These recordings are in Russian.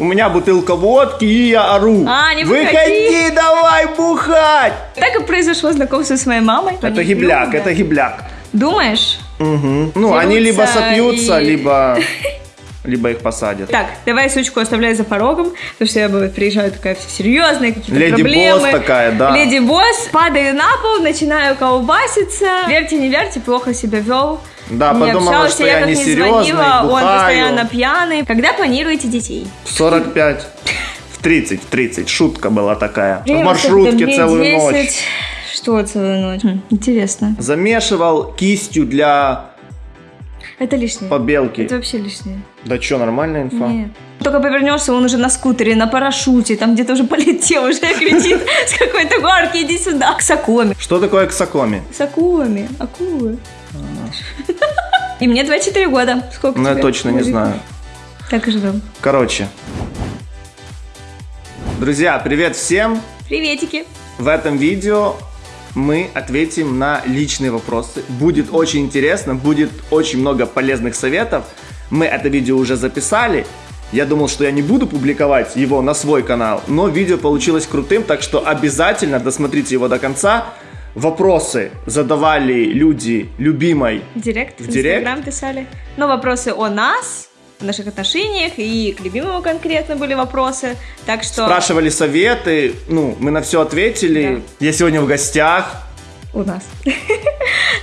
У меня бутылка водки, и я ору. А, не выходи. выходи, давай бухать. Так и произошло знакомство с моей мамой. Это Они гибляк, это гибляк. Думаешь? Мгм. Ну, они Дерутся либо сопьются, и- либо, либо их посадят. Так, давай сучку оставляй за порогом, потому что я бывает, приезжаю такая вся серьезная, какие-то Леди проблемы. Босс такая, да. Леди Босс, падаю на пол, начинаю колбаситься. Верьте, не верьте, плохо себя вел. Да, не подумала, общался, что я я как не несерьезный, звонила, он постоянно пьяный. Когда планируете детей? 45. В 30, в 30. Шутка была такая. Время в маршрутке целую ночь. 10. Что целую ночь? Хм, интересно. Замешивал кистью для Это лишнее. побелки. Это вообще лишнее. Да чё, нормальная инфа? Нет. Только повернешься, он уже на скутере, на парашюте, там где-то уже полетел, уже кричит с какой-то горки, иди сюда. С акулами. Что такое ксакоми? С акулами. Акулы. И мне 24 года. Сколько Ну, я точно не знаю. Так и живем. Короче. Друзья, привет всем! Приветики. В этом видео мы ответим на личные вопросы. Будет очень интересно, будет очень много полезных советов. Мы это видео уже записали. Я думал, что я не буду публиковать его на свой канал, но видео получилось крутым, так что обязательно досмотрите его до конца. Вопросы задавали люди любимой. Директ, В в директ? Инстаграм писали. Но вопросы о нас, о наших отношениях, и к любимому конкретно были вопросы. Так что Спрашивали советы, ну, мы на все ответили. Я сегодня в гостях. у нас.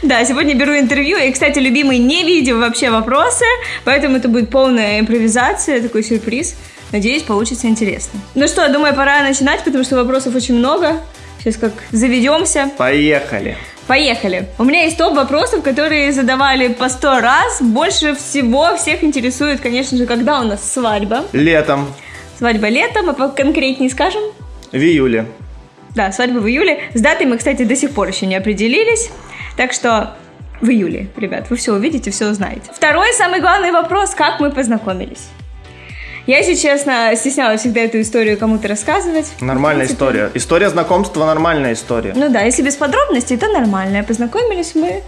Да, сегодня беру интервью. И, кстати, любимый не видел вообще вопросы, поэтому это будет полная импровизация, такой сюрприз. Надеюсь, получится интересно. Ну что, думаю, пора начинать, потому что вопросов очень много. Сейчас как заведемся. Поехали. Поехали. У меня есть топ вопросов, которые задавали по сто раз. Больше всего всех интересует, конечно же, когда у нас свадьба. Летом, Свадьба летом, а конкретнее скажем. в июле. Да, свадьба в июле. С датой мы, кстати, до сих пор еще не определились. Так что в июле, ребят, вы все увидите, все узнаете. Второй самый главный вопрос, как мы познакомились. Я, если честно, стеснялась всегда эту историю кому-то рассказывать. Нормальная В принципе, история. История знакомства нормальная история. Ну да, если без подробностей, то нормально. Познакомились мы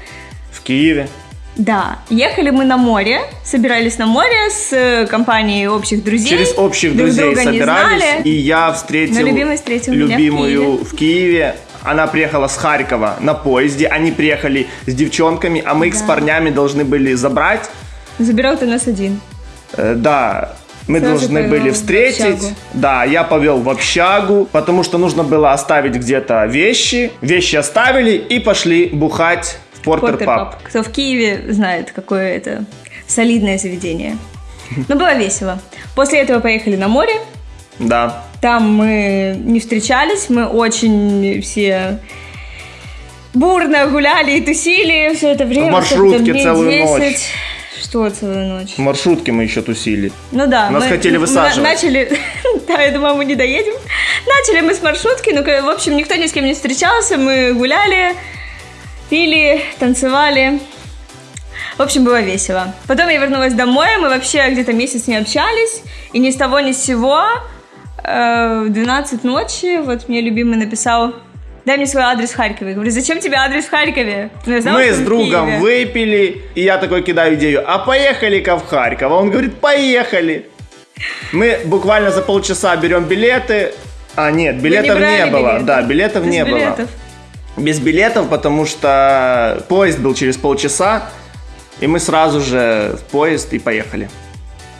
В Киеве. Да, ехали мы на море, собирались на море с э, компанией общих друзей. Через общих Друг друзей друга не собирались. знали. И я встретил Но любимый встретил меня в любимую Киеве. в Киеве. Она приехала с Харькова на поезде. Они приехали с девчонками, а мы их с Да. парнями должны были забрать. Забирал ты нас один. Э, да, мы Сразу должны были встретить. Да, я повел в общагу, потому что нужно было оставить где-то вещи. Вещи оставили и пошли бухать в Портер Портер Паб. Паб. Кто в Киеве знает, какое это солидное заведение. Но было весело. После этого поехали на море. Да. Там мы не встречались, мы очень все бурно гуляли и тусили все это время. В маршрутке целую 10. ночь. Что целую ночь? В маршрутке мы еще тусили. Ну да. Нас хотели мы высаживать. на- начали... Да, я думала, мы не доедем. Начали мы с маршрутки, ну, в общем, никто ни с кем не встречался, мы гуляли, пили, танцевали. В общем, было весело. Потом я вернулась домой, мы вообще где-то месяц не общались, и ни с того ни с сего э, в 12 ночи вот мне любимый написал Дай мне свой адрес в Харькове. Я говорю, зачем тебе адрес в Харькове? Ну, я знала, Мы с другом Киеве. выпили, и я такой кидаю идею, а поехали-ка в Харьков. А он говорит, поехали. Мы буквально за полчаса берем билеты. А, нет, билетов не, брали было. билеты? Да, билетов Без не билетов. было. Без билетов, потому что поезд был через полчаса, и мы сразу же в поезд и поехали.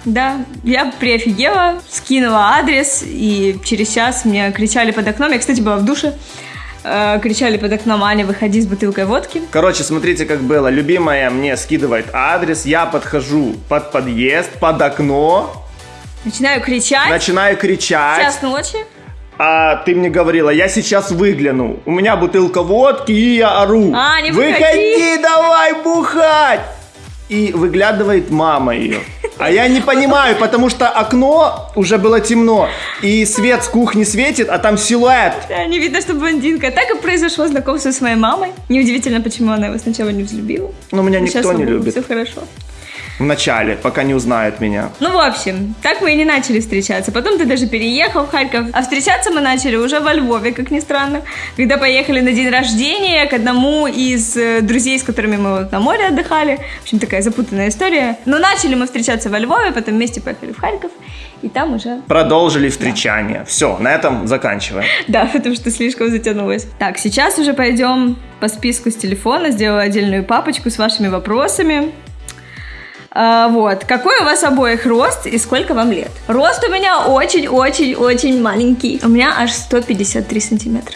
Да, я приофигела, скинула адрес, и через час мне кричали под окном. Я, кстати, была в душе. Э, кричали под окном, Аня, выходи с бутылкой водки. Короче, смотрите, как было. Любимая мне скидывает адрес, я подхожу под подъезд, под окно, Начинаю кричать. начинаю кричать. Час ночи. А ты мне говорила, я сейчас выгляну. У меня бутылка водки, и я ору. А, не Выходи, выходи!» давай бухать! И выглядывает мама ее. А я не понимаю, потому что окно уже было темно, и свет с кухни светит, а там силуэт. Да, не видно, что блондинка. Так и произошло знакомство с моей мамой. Неудивительно, почему она его сначала не взлюбила. Но меня Но никто не любит. Все хорошо. В начале, пока не узнают меня. Ну, в общем, так мы и не начали встречаться. Потом ты даже переехал в Харьков. А встречаться мы начали уже во Львове, как ни странно. Когда поехали на день рождения к одному из э, друзей, с которыми мы на море отдыхали. В общем, такая запутанная история. Но начали мы встречаться во Львове, потом вместе поехали в Харьков. И там уже... Продолжили встречание. Все, на этом заканчиваем. Да, потому что слишком затянулось. Так, сейчас уже пойдем по списку с телефона. Сделаю отдельную папочку с вашими вопросами. А, вот. Какой у вас обоих рост и сколько вам лет? Рост у меня очень-очень-очень маленький. У меня аж 153 сантиметра.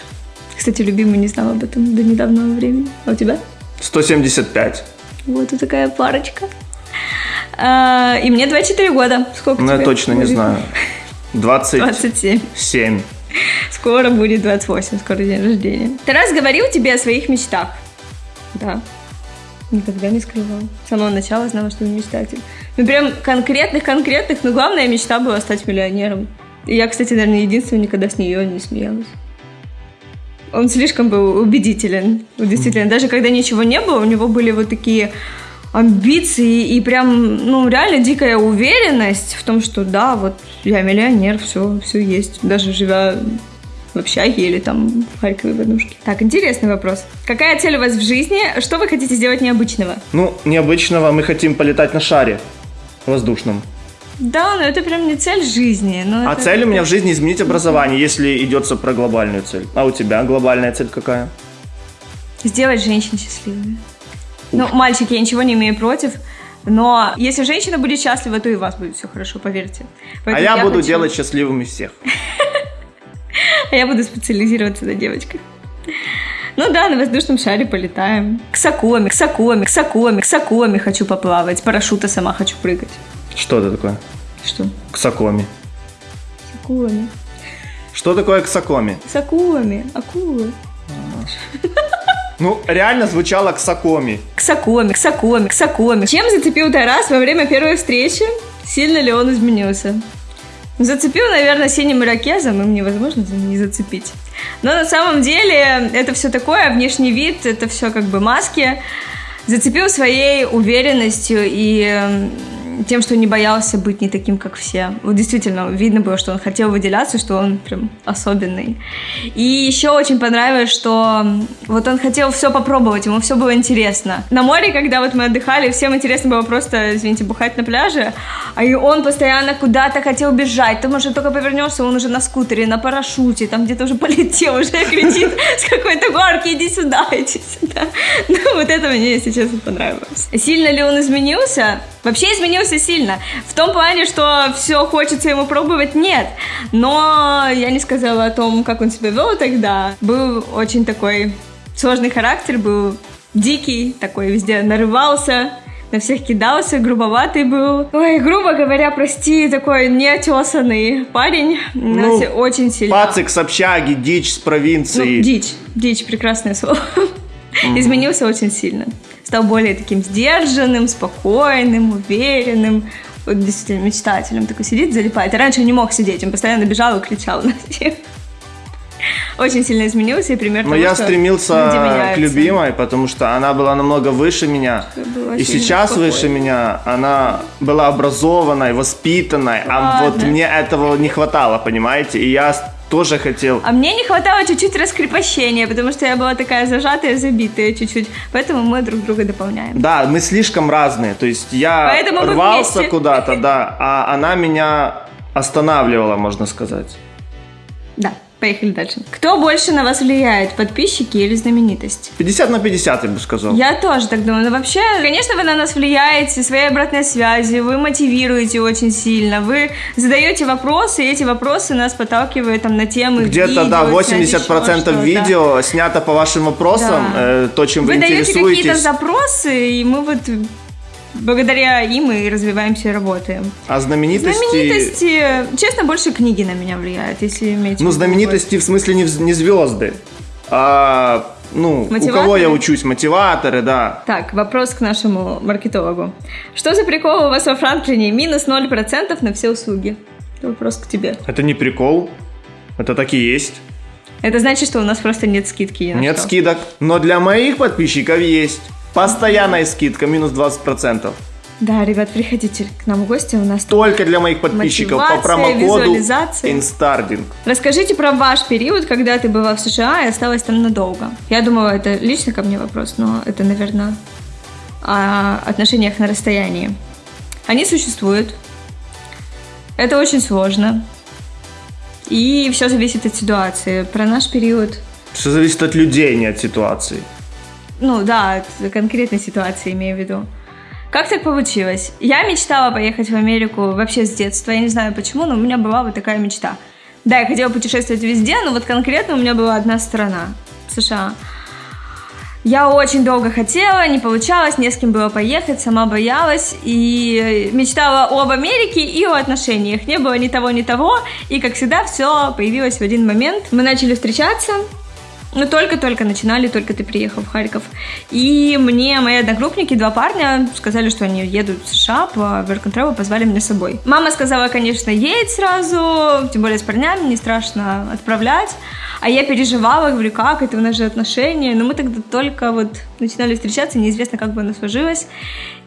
Кстати, любимый не знал об этом до недавнего времени. А у тебя? 175. Вот и такая парочка. А, и мне 24 года. Сколько Ну, я точно не знаю. 27. 27. Скоро будет 28, скоро день рождения. Тарас говорил тебе о своих мечтах. Да. Никогда не скрывал. С самого начала знала, что он мечтатель. Ну, прям конкретных-конкретных, но главная мечта была стать миллионером. И я, кстати, наверное, единственная никогда с нее не смеялась. Он слишком был убедителен. Действительно, даже когда ничего не было, у него были вот такие амбиции и прям, ну, реально дикая уверенность в том, что да, вот я миллионер, все, все есть. Даже живя в общаге или там в Харькове в однушке. Так, интересный вопрос. Какая цель у вас в жизни? Что вы хотите сделать необычного? Ну, необычного мы хотим полетать на шаре воздушном. Да, но это прям не цель жизни. но А это- цель у меня в жизни изменить образование, если идется про глобальную цель. А у тебя глобальная цель какая? Сделать женщин счастливыми. Ну, мальчики, я ничего не имею против, но если женщина будет счастлива, то и у вас будет все хорошо, поверьте. а Поэтому я, буду хочу- делать счастливыми всех. А я буду специализироваться на девочках. Ну да, на воздушном шаре полетаем. К сакоме, к сакоме, к сакоме, к сакоме хочу поплавать. С парашюта сама хочу прыгать. Что это такое? Что? Ксакоми. Сакоми. Что такое ксакоми? Сакоми. Акулы. Ну, реально звучало ксакоми. К сакоме, к сакоме, к сакоме. Чем зацепил Тарас во время первой встречи? Сильно ли он изменился? Зацепил, наверное, синим ирокезом, им невозможно не зацепить. Но на самом деле это все такое, внешний вид, это все как бы маски. Зацепил своей уверенностью и тем, что не боялся быть не таким, как все. Вот действительно, видно было, что он хотел выделяться, что он прям особенный. И еще очень понравилось, что вот он хотел все попробовать, ему все было интересно. На море, когда вот мы отдыхали, всем интересно было просто, извините, бухать на пляже, а и он постоянно куда-то хотел бежать. Ты, может, только повернешься, он уже на скутере, на парашюте, там где-то уже полетел, уже кричит с какой-то горки, иди сюда, иди сюда. Ну, вот это мне, если честно, понравилось. Сильно ли он изменился? Вообще изменился сильно. В том плане, что все хочется ему пробовать, нет. Но я не сказала о том, как он себя вел тогда. Был очень такой сложный характер, был дикий, такой везде нарывался, на всех кидался, грубоватый был. Ой, грубо говоря, прости, такой неотесанный парень. Ну, очень сильно... Пацик с общаги, дичь с Ну, провинции. дичь, дичь, прекрасное слово. Изменился очень сильно. Стал более таким сдержанным, спокойным, уверенным. Вот действительно мечтателем такой сидит, залипает. А раньше он не мог сидеть, он постоянно бежал и кричал на всех. Очень сильно изменился и пример Но того, я стремился к любимой, потому что она была намного выше меня. И сейчас спокойной. выше меня она была образованной, воспитанной, а вот Ладно. мне этого не хватало, понимаете? И я тоже хотел. А мне не хватало чуть-чуть раскрепощения, потому что я была такая зажатая, забитая чуть-чуть. Поэтому мы друг друга дополняем. Да, мы слишком разные. То есть я Поэтому рвался куда-то, да, а она меня останавливала, можно сказать. Да, поехали дальше. Кто больше на вас влияет, подписчики или знаменитость? 50 на 50, я бы сказал. Я тоже так думаю. Но вообще, конечно, вы на нас влияете своей обратной связью, вы мотивируете очень сильно, вы задаете вопросы, и эти вопросы нас подталкивают там на темы Где-то, да, видео, снять еще 80% что-то. видео снято по вашим вопросам, Да. э, то, чем вы, Вы даете какие-то интересуетесь. запросы, и мы вот благодаря им и развиваемся и работаем. А знаменитости... Знаменитости, честно, больше книги на меня влияют, если иметь. Ну, знаменитости в смысле не, не звезды, а, ну, у кого я учусь, мотиваторы, да. Так, вопрос к нашему маркетологу. Что за прикол у вас во Франклине? Минус 0% на все услуги. Это вопрос к тебе. Это не прикол, это так и есть. Это значит, что у нас просто нет скидки. Нет скидок, но для моих подписчиков есть. Постоянная скидка, минус 20%. Да, ребят, приходите к нам в гости, у нас Только для моих подписчиков по промокоду. Инстардинг. Расскажите про ваш период, когда ты была в США и осталась там надолго. Я думала, это лично ко мне вопрос, но это, наверное, о отношениях на расстоянии. Они существуют. Это очень сложно. И все зависит от ситуации. Про наш период, Все зависит от людей, не от ситуации. Ну да, конкретной ситуации имею в виду. Как так получилось? Я мечтала поехать в Америку вообще с детства. Я не знаю почему, но у меня была вот такая мечта. Да, я хотела путешествовать везде, но вот конкретно у меня была одна страна США. Я очень долго хотела, не получалось, не с кем было поехать, сама боялась и мечтала об Америке и о отношениях. Не было ни того, ни того, и, как всегда, все появилось в один момент. Мы начали встречаться, мы только-только начинали, только ты приехал в Харьков. И мне мои одногруппники, два парня, сказали, что они едут в США по Work and Travel, позвали меня с собой. Мама сказала, конечно, едь сразу, тем более с парнями, не страшно отправлять. А я переживала, говорю, как это, у нас же отношения. Но мы тогда только вот начинали встречаться, неизвестно, как бы оно сложилось.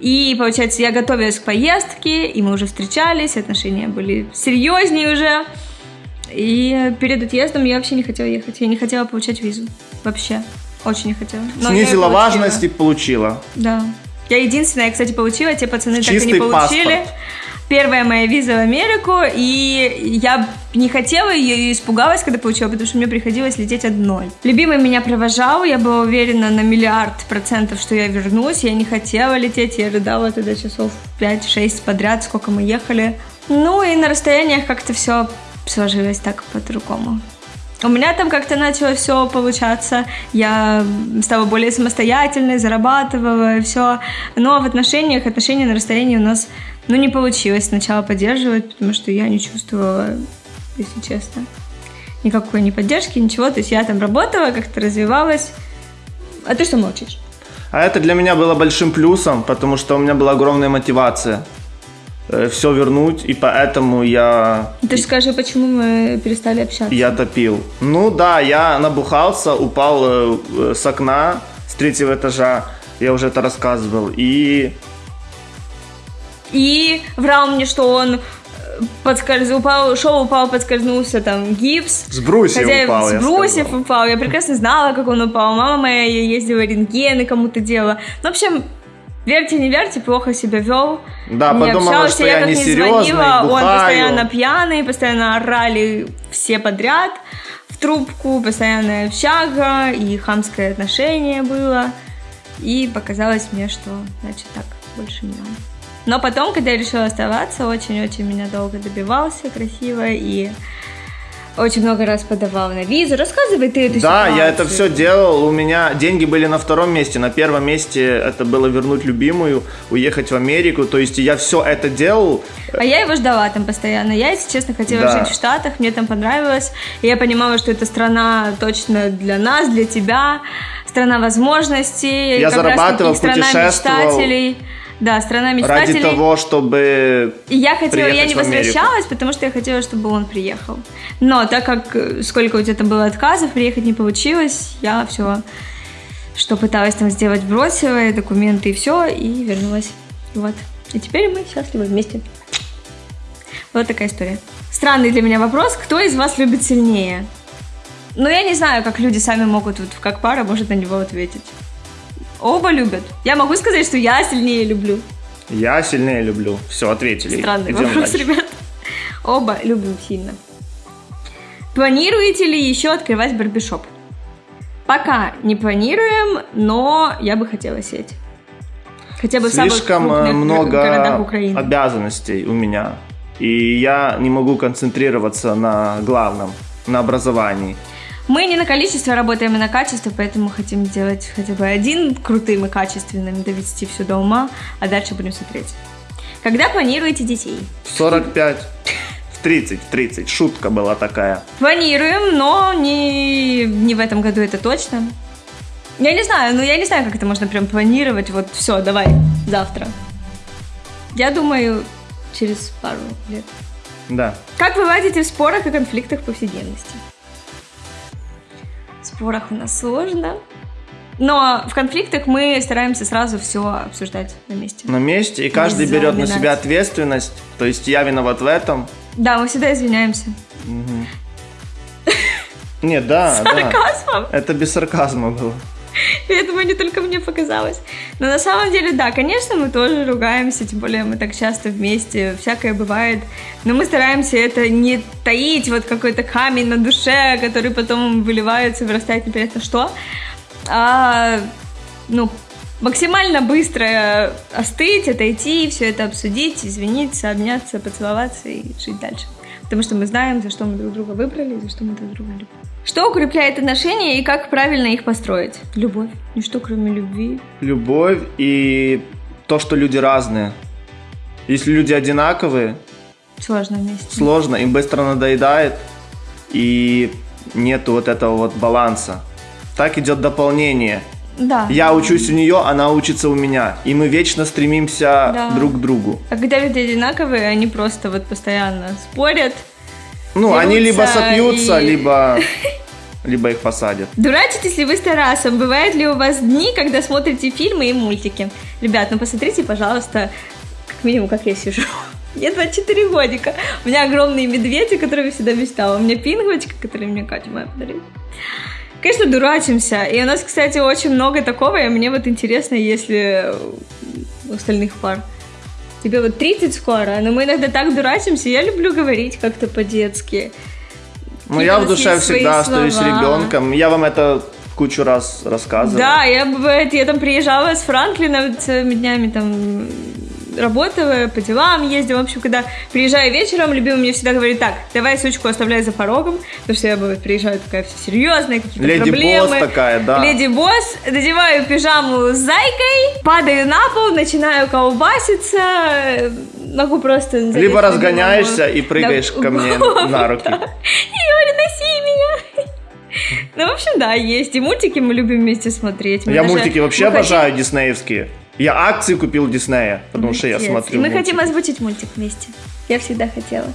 И, получается, я готовилась к поездке, и мы уже встречались, отношения были серьезнее уже. И перед отъездом я вообще не хотела ехать. Я не хотела получать визу. Вообще. Очень не хотела. Но Снизила важность и получила. Да. Я единственная, кстати, получила, те пацаны так и Чистый не получили. паспорт. Первая моя виза в Америку, и я не хотела ее и испугалась, когда получила, потому что мне приходилось лететь одной. Любимый меня провожал, я была уверена на миллиард процентов, что я вернусь, я не хотела лететь, я рыдала тогда часов 5-6 подряд, сколько мы ехали. Ну и на расстояниях как-то все сложилось так по-другому. У меня там как-то начало все получаться. Я стала более самостоятельной, зарабатывала, все. Но в отношениях, отношения на расстоянии у нас, ну, не получилось сначала поддерживать, потому что я не чувствовала, если честно, никакой ни поддержки, ничего. То есть я там работала, как-то развивалась. А ты что молчишь? А это для меня было большим плюсом, потому что у меня была огромная мотивация все вернуть, и поэтому я, Ты же скажи, почему мы перестали общаться? я топил. Ну да, я набухался, упал э, э, с окна с третьего этажа, я уже это рассказывал, и И врал мне, что он э, подскольз... упал, шел, упал, подскользнулся, там, гипс. с брусьев Хотя упал, с я брусьев упал. Я прекрасно знала, как он упал. Мама моя ездила рентгены кому-то делала. Ну, в общем, верьте, не верьте, плохо себя вел. Да, не подумала, общался, что я я как не несерьезный, звонила, он бухаю. постоянно пьяный, постоянно орали все подряд в трубку, постоянная общага и хамское отношение было. И показалось мне, что, значит, так больше не надо. Но потом, когда я решила оставаться, очень-очень меня долго добивался красиво и очень много раз подавал на визу. Рассказывай ты эту Да, ситуацию. я это все делал. У меня деньги были на втором месте. На первом месте это было вернуть любимую, уехать в Америку. То есть я все это делал. А я его ждала там постоянно. Я, если честно, хотела Да. жить в Штатах, мне там понравилось. И я понимала, что это страна точно для нас, для тебя. Страна возможностей. Я зарабатывал, путешествовал. мечтателей. Да, страна Ради мечтателей. того, чтобы... И я хотела, я не возвращалась, потому что я хотела, чтобы он приехал. Но так как э, сколько у тебя там было отказов, приехать не получилось, я все, что пыталась там сделать, бросила, и документы и все, и вернулась. Вот. И теперь мы счастливы вместе. Вот такая история. Странный для меня вопрос. Кто из вас любит сильнее? Ну, я не знаю, как люди сами могут, вот как пара может на него ответить. Оба любят. Я могу сказать, что я сильнее люблю. Я сильнее люблю. Все, ответили. Странный Идем вопрос, дальше. ребят. Оба любим сильно. Планируете ли еще открывать барбишоп? Пока не планируем, но я бы хотела сеть. Хотя бы в самых Слишком э, много Украины. обязанностей у меня. И я не могу концентрироваться на главном, на образовании. Мы не на количество работаем, и на качество, поэтому хотим сделать хотя бы один крутым и качественным, довести все до ума, а дальше будем смотреть. Когда планируете детей? В 45, в 30, в 30. Шутка была такая. Планируем, но не, не в этом году это точно. Я не знаю, ну я не знаю, как это можно прям планировать. Вот все, давай, завтра. Я думаю, через пару лет. Да. Как вы ладите в спорах и конфликтах повседневности? Спорах у нас сложно. Но в конфликтах мы стараемся сразу все обсуждать на месте. На месте, и каждый Без берет на себя ответственность. То есть я виноват в этом. Да, мы всегда извиняемся. Нет, да, да. Сарказмом. Это без сарказма было. Думаю, не только мне показалось. Но на самом деле, да, конечно, мы тоже ругаемся, тем более мы так часто вместе, всякое бывает. Но мы стараемся это не таить, вот какой-то камень на душе, который потом выливается, вырастает непонятно что, а, ну, максимально быстро остыть, отойти, все это обсудить, извиниться, обняться, поцеловаться и жить дальше. Потому что мы знаем, за что мы друг друга выбрали, и за что мы друг друга любим. Что укрепляет отношения и как правильно их построить? Любовь. Ничто, кроме любви. Любовь и то, что люди разные. Если люди одинаковые, Сложно вместе. сложно, им быстро надоедает, и нету вот этого вот баланса. Так идет дополнение. Да. Я учусь у нее, она учится у меня. И мы вечно стремимся Да. друг к другу. А когда люди одинаковые, они просто вот постоянно спорят. Ну, они либо сопьются, и- либо, либо их посадят. Дурачитесь ли вы с Тарасом? Бывают ли у вас дни, когда смотрите фильмы и мультики? Ребят, ну посмотрите, пожалуйста, как минимум, как я сижу. Мне 24 годика. У меня огромные медведи, которые я всегда мечтала. У меня пингвочка, которую мне Катя моя подарила. Конечно, дурачимся. И у нас, кстати, очень много такого, и мне вот интересно, если у остальных пар. Тебе вот 30 скоро, но мы иногда так дурачимся. Я люблю говорить как-то по-детски. Ну, Какие-то я в душе всегда остаюсь слова. ребенком. Я вам это кучу раз рассказывал. Да, я бывает, я там приезжала с Франклина целыми днями там работала, по делам ездила. В общем, когда приезжаю вечером, любимый мне всегда говорит, так, давай сучку оставляй за порогом, потому что я бывает, приезжаю такая вся серьезная, какие-то Леди проблемы. Босс такая, да. Леди Босс, надеваю пижаму с зайкой, падаю на пол, начинаю колбаситься, могу просто... Либо разгоняешься и прыгаешь на ко мне на руки. И говорю, носи меня. Ну, в общем, да, есть. И мультики мы любим вместе смотреть. Мы Я мультики вообще обожаю диснеевские. Я акции купил Диснея, потому что я Молодец. смотрю И мы мультики. хотим озвучить мультик вместе. Я всегда хотела.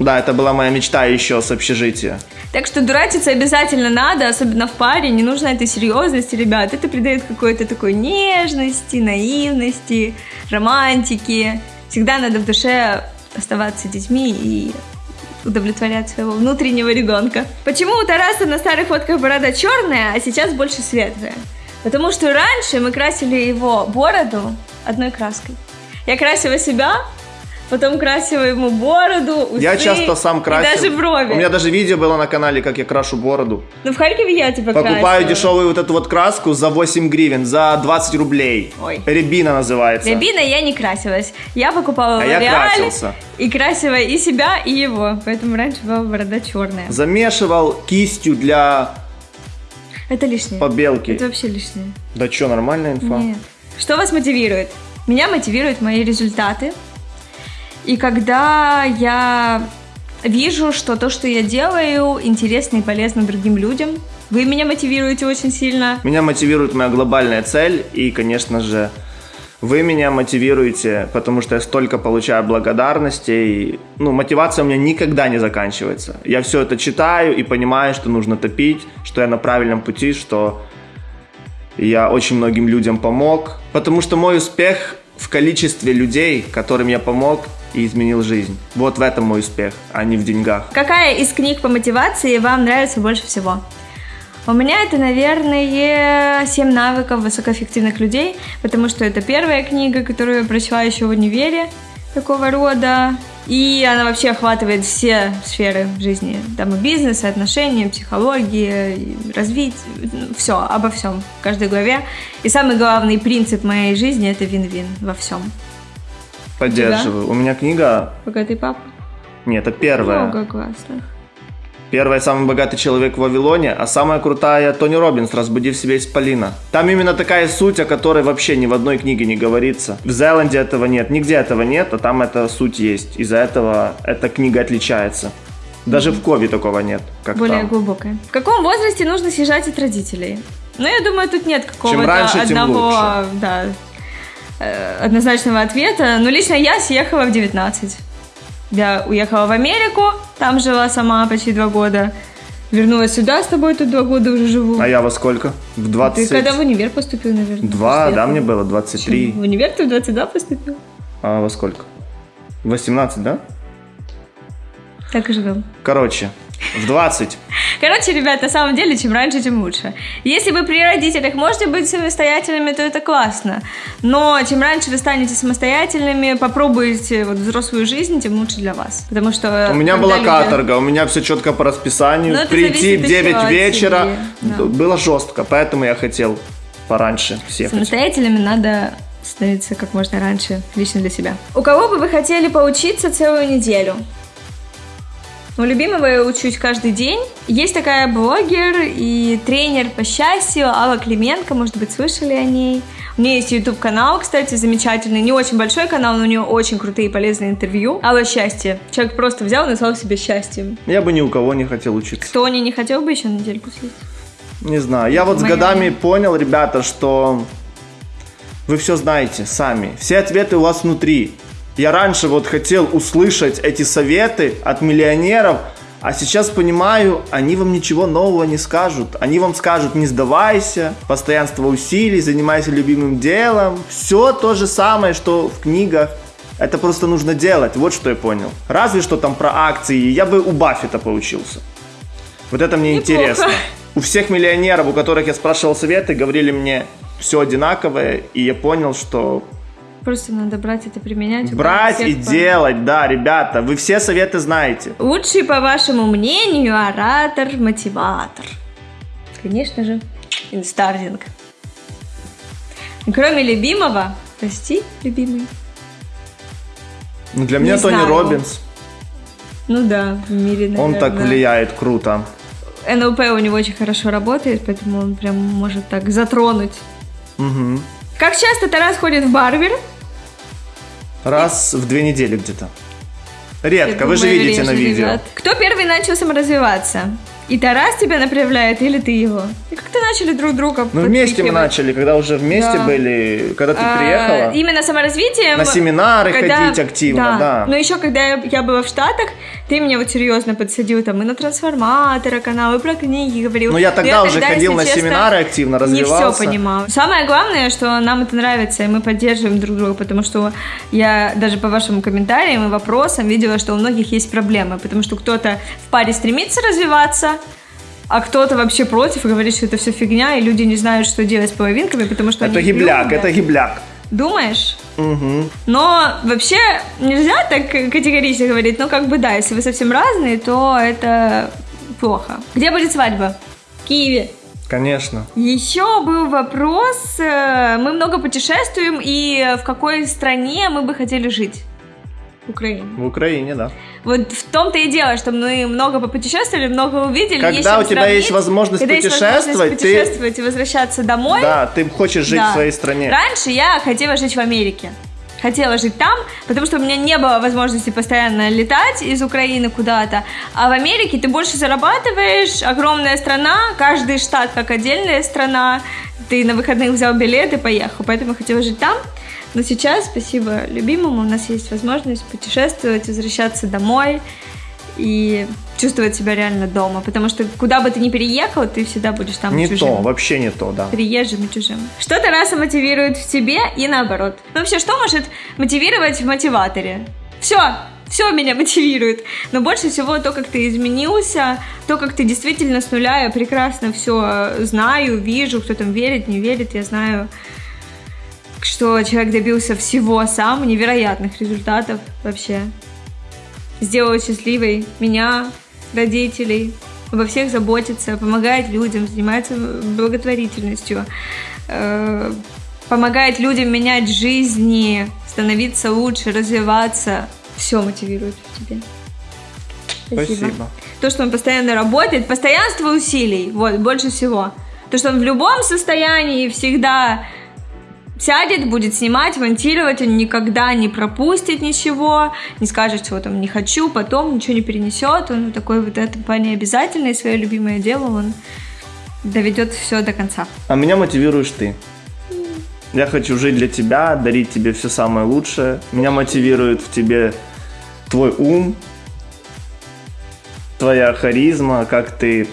Да, это была моя мечта еще с общежития. Так что дурачиться обязательно надо, особенно в паре. Не нужно этой серьезности, ребят. Это придает какой-то такой нежности, наивности, романтики. Всегда надо в душе оставаться детьми и удовлетворять своего внутреннего ребенка. Почему у Тараса на старых фотках борода черная, а сейчас больше светлая? Потому что раньше мы красили его бороду одной краской. Я красила себя, потом красила ему бороду, усы Я часто сам красил. и даже брови. У меня даже видео было на канале, как я крашу бороду. Ну, в Харькове я тебя Покупаю красила. дешевую вот эту вот краску за 8 гривен, за 20 рублей. Ой. Рябина называется. Рябина я не красилась. Я покупала А я красился. и красила и себя, и его. Поэтому раньше была борода черная. Замешивал кистью для Это лишнее. побелки. Это вообще лишнее. Да что, нормальная инфа? Нет. Что вас мотивирует? Меня мотивируют мои результаты. И когда я вижу, что то, что я делаю, интересно и полезно другим людям, вы меня мотивируете очень сильно. Меня мотивирует моя глобальная цель, и, конечно же, вы меня мотивируете, потому что я столько получаю благодарности, и, ну, мотивация у меня никогда не заканчивается. Я все это читаю и понимаю, что нужно топить, что я на правильном пути, что я очень многим людям помог, потому что мой успех в количестве людей, которым я помог и изменил жизнь. Вот в этом мой успех, а не в деньгах. Какая из книг по мотивации вам нравится больше всего? У меня это, наверное, «Семь навыков высокоэффективных людей», потому что это первая книга, которую я прочла еще в универе такого рода. И она вообще охватывает все сферы жизни. Там и бизнес, и отношения, и психология, и развитие, все, обо всем в каждой главе. И самый главный принцип моей жизни – это вин-вин во всем. Поддерживаю. У меня книга... Богатый папа. Нет, это первая. Много классных. Первая самый богатый человек в Вавилоне, а самая крутая Тони Робинс «Разбуди в себе исполина». Там именно такая суть, о которой вообще ни в одной книге не говорится. В Зеланде этого нет, нигде этого нет, а там эта суть есть. Из-за этого эта книга отличается. Даже в Кове такого нет, как более там. глубокое. В каком возрасте нужно съезжать от родителей? Ну, я думаю, тут нет какого-то раньше, одного да, э, однозначного ответа. Но лично я съехала в 19. Я уехала в Америку, там жила сама почти два года. Вернулась сюда с тобой, тут два года уже живу. А я во сколько? В 20... Ты когда в универ поступил, наверное? Два, да, мне было 23. В универ ты в 22 поступил? А во сколько? 18, да? Так и живем. Короче, в 20. Короче, ребят, на самом деле, чем раньше, тем лучше. Если вы при родителях можете быть самостоятельными, то это классно. Но чем раньше вы станете самостоятельными, попробуете вот взрослую жизнь, тем лучше для вас. Потому что... У меня была люди- каторга, у меня все четко по расписанию. Ну, это Прийти в еще 9 от вечера да. было жестко, поэтому я хотел пораньше всех. Самостоятельными надо становиться как можно раньше, лично для себя. У кого бы вы хотели поучиться целую неделю? У любимого я учусь каждый день. Есть такая блогер и тренер по счастью Алла Клименко, может быть, слышали о ней. У нее есть YouTube-канал, кстати, замечательный, не очень большой канал, но у нее очень крутые и полезные интервью. Алла Счастье. Человек просто взял и назвал себя счастьем. Я бы ни у кого не хотел учиться. Кто не, не хотел бы еще недельку съездить? Не знаю. Я вот с Моя- годами понял, ребята, что вы все знаете сами. Все ответы у вас внутри. Я раньше вот хотел услышать эти советы от миллионеров, а сейчас понимаю, они вам ничего нового не скажут. Они вам скажут, не сдавайся, постоянство усилий, занимайся любимым делом. Все то же самое, что в книгах. Это просто нужно делать. Вот что я понял. Разве что там про акции. Я бы у Баффета поучился. Вот это мне Неплохо. интересно. У всех миллионеров, у которых я спрашивал советы, говорили мне все одинаковое, и я понял, что Просто надо брать это применять. брать и по- делать, да, ребята, вы все советы знаете. Лучший, по вашему мнению, оратор-мотиватор. Конечно же, инстардинг. Кроме любимого, прости, любимый. Ну, для меня Не Тони знаю. Робинс, Ну да, в мире, наверное. он так влияет круто. НЛП у него очень хорошо работает, поэтому он прям может так затронуть. Мгм. Как часто Тарас ходит в барбер? Раз в две недели где-то. Редко, Я вы же думаю, видите на видео. ребят. Кто первый начал саморазвиваться? И Тарас тебя направляет, или ты его? И как-то начали друг друга Ну, вместе мы начали, когда уже вместе Да. были, когда ты А, приехала. Именно саморазвитием. На семинары когда- ходить активно, да. Но еще когда я, я была в Штатах, ты меня вот серьезно подсадил там и на трансформатора канал, и про книги говорил. Ну, я Но тогда уже тогда, ходил на честно, семинары активно, Не все развивался. понимала. Самое главное, что нам это нравится, и мы поддерживаем друг друга, потому что я даже по вашим комментариям и вопросам видела, что у многих есть проблемы, потому что кто-то в паре стремится развиваться, а кто-то вообще против и говорит, что это все фигня, и люди не знают, что делать с половинками, потому что Это они гибляк, любят. это гибляк. Думаешь? Мгм. Но вообще нельзя так категорично говорить, но как бы да, если вы совсем разные, то это плохо. Где будет свадьба? В Киеве. Конечно. Еще был вопрос, э, мы много путешествуем, и в какой стране мы бы хотели жить? В Украине. В Украине, да. Вот в том-то и дело, что мы много попутешествовали, много увидели. Когда есть у тебя сравнить. есть возможность Когда есть путешествовать, возможность ты- путешествовать и возвращаться домой, Да, ты хочешь жить Да. в своей стране. Раньше я хотела жить в Америке. Хотела жить там, потому что у меня не было возможности постоянно летать из Украины куда-то. А в Америке ты больше зарабатываешь, огромная страна, каждый штат как отдельная страна. Ты на выходных взял билет и поехал. Поэтому я хотела жить там. Но сейчас, спасибо любимому, у нас есть возможность путешествовать, возвращаться домой и чувствовать себя реально дома. Потому что куда бы ты ни переехал, ты всегда будешь там Не чужим то, вообще не то, да. приезжим и чужим. Что Тараса мотивирует в тебе и наоборот. Ну, Вообще, что может мотивировать в мотиваторе? Все, все меня мотивирует. Но больше всего то, как ты изменился, то, как ты действительно с нуля, я прекрасно все знаю, вижу, кто там верит, не верит, я знаю, что человек добился всего сам, невероятных результатов вообще. Сделал счастливой меня, родителей, обо всех заботится, помогает людям, занимается благотворительностью, э, помогает людям менять жизни, становиться лучше, развиваться. Все мотивирует в тебе. Спасибо. То, что он постоянно работает, постоянство усилий, вот, больше всего. То, что он в любом состоянии всегда сядет, будет снимать, монтировать, он никогда не пропустит ничего, не скажет, что там не хочу, потом ничего не перенесет, он такой вот это плане обязательный, свое любимое дело, он доведет все до конца. А меня мотивируешь ты. Я хочу жить для тебя, дарить тебе все самое лучшее. Меня мотивирует в тебе твой ум, твоя харизма, как ты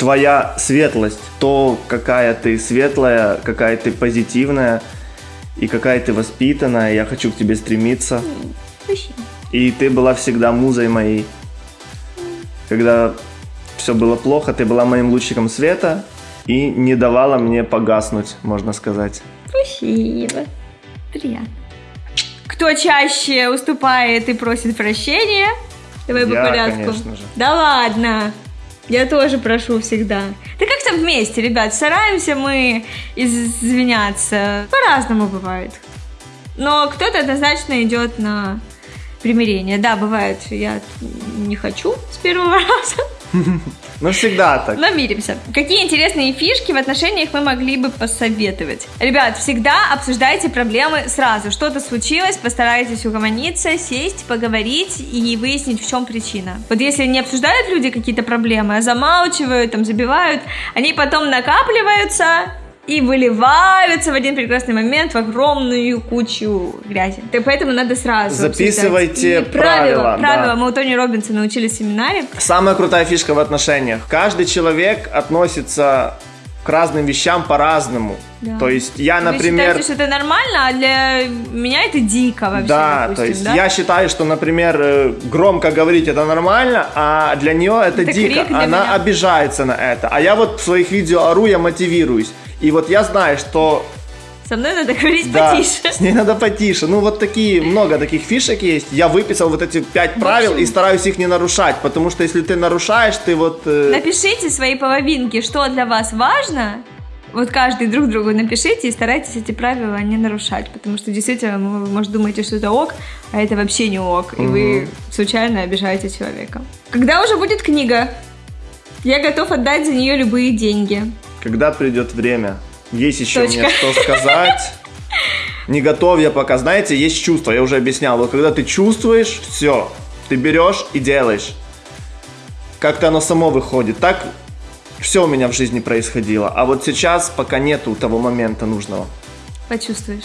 твоя светлость, то, какая ты светлая, какая ты позитивная и какая ты воспитанная. Я хочу к тебе стремиться. Спасибо. И ты была всегда музой моей. Когда все было плохо, ты была моим лучиком света и не давала мне погаснуть, можно сказать. Спасибо. Приятно. Кто чаще уступает и просит прощения? Давай по Я, порядку. конечно же. Да ладно. Я тоже прошу всегда. Да как-то вместе, ребят, стараемся мы извиняться. По-разному бывает. Но кто-то однозначно идет на примирение. Да, бывает, я не хочу с первого раза. Ну, всегда так. Но миримся. Какие интересные фишки в отношениях мы могли бы посоветовать? Ребят, всегда обсуждайте проблемы сразу. Что-то случилось, постарайтесь угомониться, сесть, поговорить и выяснить, в чем причина. Вот если не обсуждают люди какие-то проблемы, а замалчивают, там, забивают, они потом накапливаются, и выливаются в один прекрасный момент в огромную кучу грязи. Так поэтому надо сразу Записывайте правила. правила, Правила. да. Мы у Тони Робинсона учили в семинаре. Самая крутая фишка в отношениях. Каждый человек относится к разным вещам по-разному. Да. То есть я, Вы например... считаете, что это нормально, а для меня это дико вообще, Да, допустим, то есть да? я считаю, что, например, э, громко говорить это нормально, а для нее это, Это дико. Она меня. обижается на это. А я вот в своих видео ору, я мотивируюсь. И вот я знаю, что Со мной надо говорить да, потише. с ней надо потише. Ну вот такие, много таких фишек есть. Я выписал вот эти пять правил и стараюсь их не нарушать, потому что если ты нарушаешь, ты вот... э, Напишите свои половинки, что для вас важно. Вот каждый друг другу напишите и старайтесь эти правила не нарушать, потому что действительно вы, может, думаете, что это ок, а это вообще не ок, и вы случайно обижаете человека. Когда уже будет книга? Я готов отдать за нее любые деньги. Когда придет время, есть еще Точка. мне что сказать. Не готов я пока. Знаете, есть чувство, я уже объяснял. Вот когда ты чувствуешь, все, ты берешь и делаешь. Как-то оно само выходит. Так все у меня в жизни происходило. А вот сейчас пока нету того момента нужного. Почувствуешь.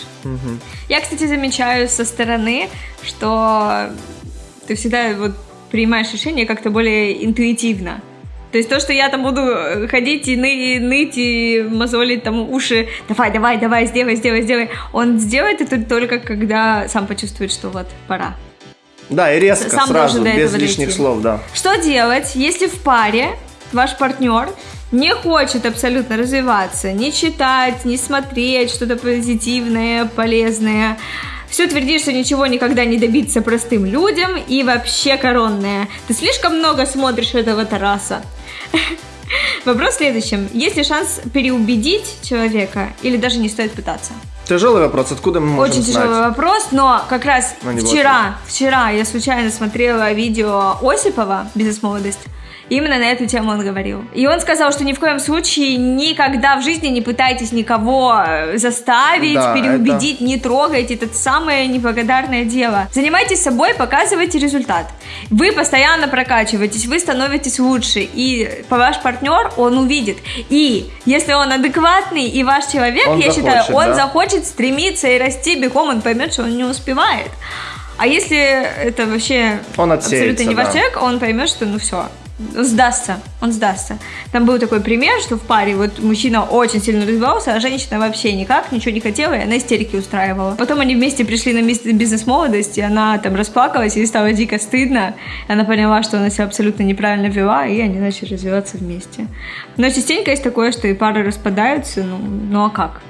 Я, кстати, замечаю со стороны, что ты всегда вот принимаешь решение как-то более интуитивно. То есть то, что я там буду э, ходить и, ны- и ныть, и мозолить там уши, давай, давай, давай, сделай, сделай, сделай, он сделает это только когда сам почувствует, что вот пора. Да, и резко, Сам сразу, без лишних дойти. слов, да. Что делать, если в паре ваш партнер не хочет абсолютно развиваться, не читать, не смотреть что-то позитивное, полезное, все твердит, что ничего никогда не добиться простым людям и вообще коронное. Ты слишком много смотришь этого Тараса. Вопрос в следующем. Есть ли шанс переубедить человека или даже не стоит пытаться? Тяжелый вопрос, откуда мы можем Очень знать? тяжелый вопрос, но как раз не вчера, вчера я случайно смотрела видео Осипова «Бизнес-молодость», Именно на эту тему он говорил. И он сказал, что ни в коем случае никогда в жизни не пытайтесь никого э, заставить, Да, переубедить, не трогайте. Это самое неблагодарное дело. Занимайтесь собой, показывайте результат. Вы постоянно прокачиваетесь, вы становитесь лучше. И ваш партнер, он увидит. И если он адекватный и ваш человек, Он я считаю, захочет, он да. захочет стремиться и расти бегом, он поймет, что он не успевает. А если это вообще Он абсолютно не ваш да. человек, он поймет, что ну все, сдастся, он сдастся. Там был такой пример, что в паре вот мужчина очень сильно развивался, а женщина вообще никак, ничего не хотела, и она истерики устраивала. Потом они вместе пришли на мис- бизнес-молодость, и она там расплакалась, ей стало дико стыдно. Она поняла, что она себя абсолютно неправильно вела, и они начали развиваться вместе. Но частенько есть такое, что и пары распадаются, ну, ну а как?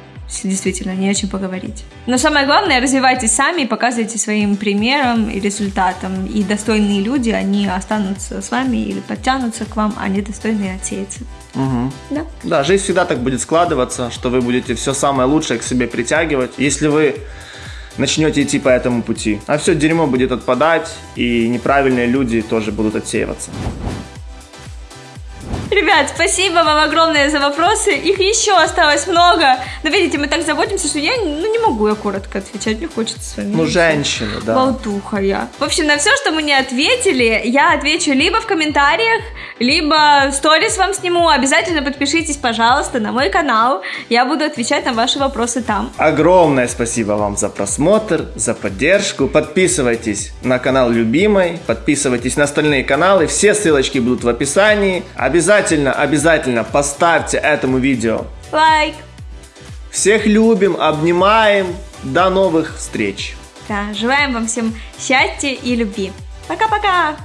Действительно, не о чем поговорить. Но самое главное, развивайтесь сами и показывайте своим примером и результатом. И достойные люди, они останутся с вами или подтянутся к вам, а недостойные отсеются. Мгм. Да. Да, жизнь всегда так будет складываться, что вы будете все самое лучшее к себе притягивать, если вы начнете идти по этому пути. А все дерьмо будет отпадать, и неправильные люди тоже будут отсеиваться. Ребят, спасибо вам огромное за вопросы. Их еще осталось много. Но видите, мы так заботимся, что я ну, не могу я коротко отвечать. Мне хочется с вами. Ну, женщины, да. Болтуха я. В общем, на все, что мы не ответили, я отвечу либо в комментариях, либо в сторис вам сниму. Обязательно подпишитесь, пожалуйста, на мой канал. Я буду отвечать на ваши вопросы там. Огромное спасибо вам за просмотр, за поддержку. Подписывайтесь на канал Любимой, подписывайтесь на остальные каналы. Все ссылочки будут в описании. Обязательно Обязательно, обязательно поставьте этому видео лайк. Всех любим, обнимаем. До новых встреч. Да, желаем вам всем счастья и любви. Пока-пока!